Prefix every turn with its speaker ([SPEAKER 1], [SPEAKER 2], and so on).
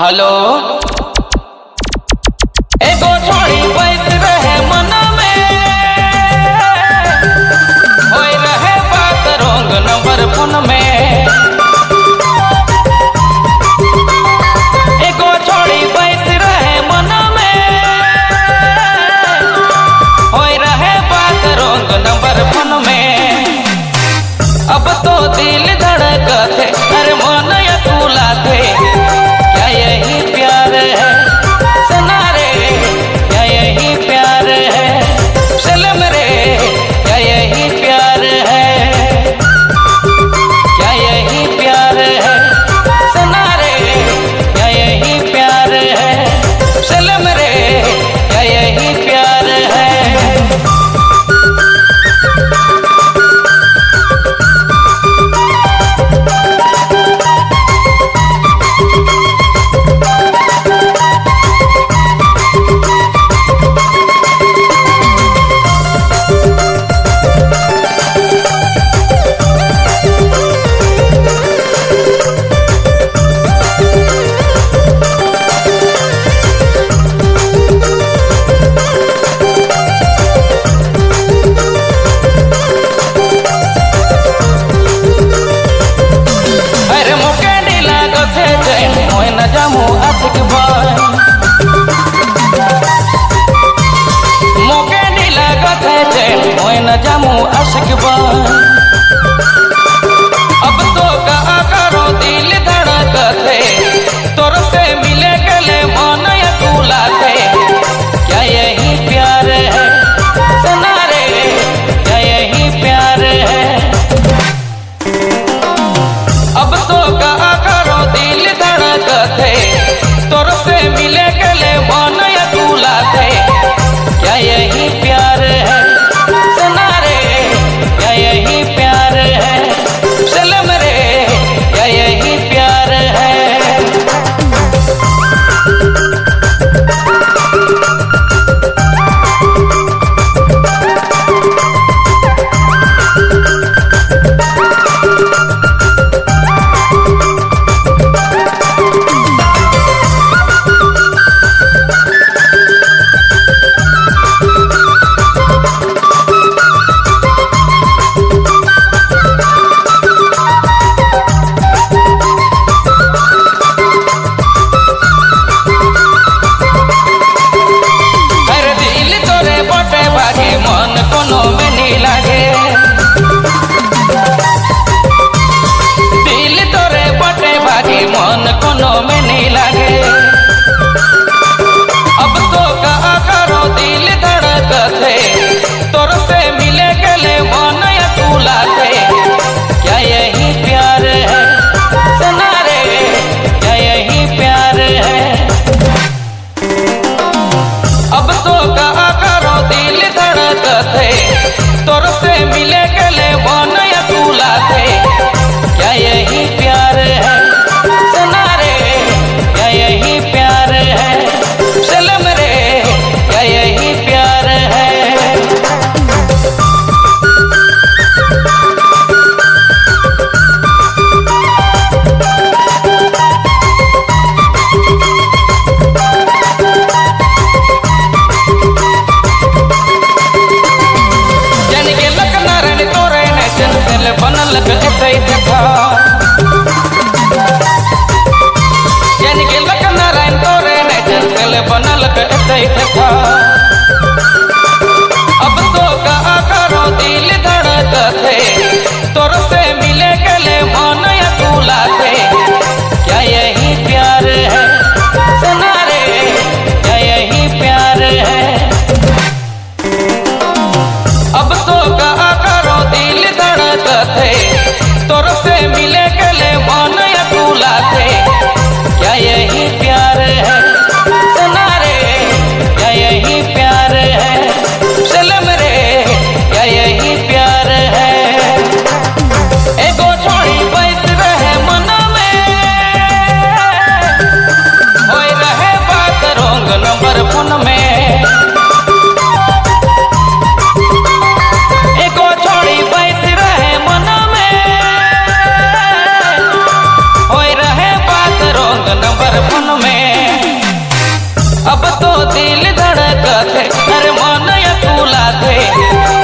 [SPEAKER 1] hello jamu asik ban अब तो कहा करो दिल धड़क थे तोर से मिले गले मन अब तो दिल धड़क है अरे मन फूला थे